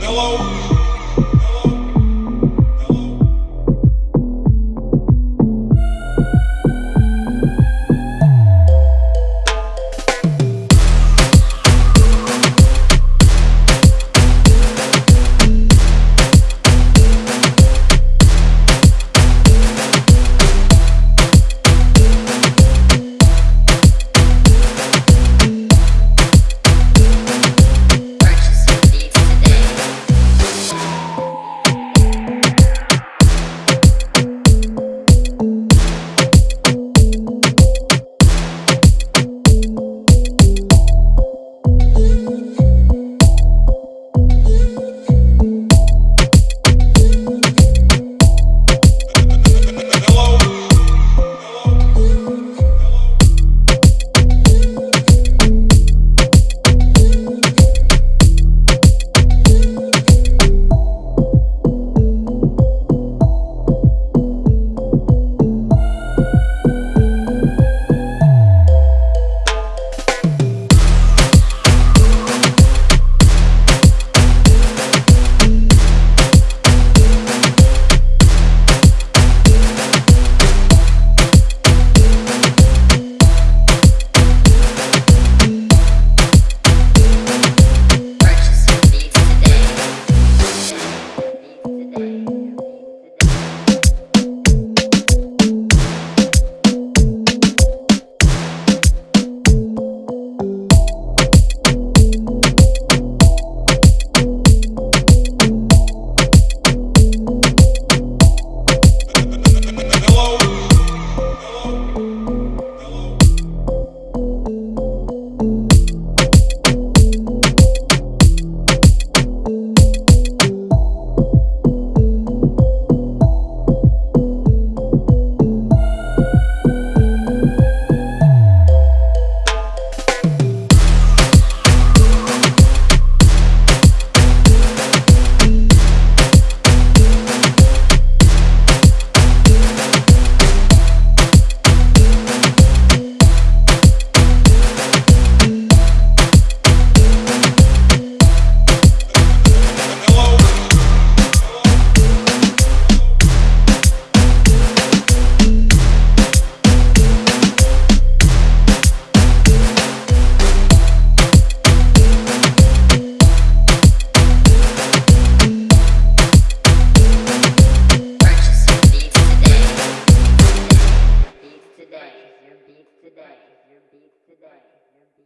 Hello?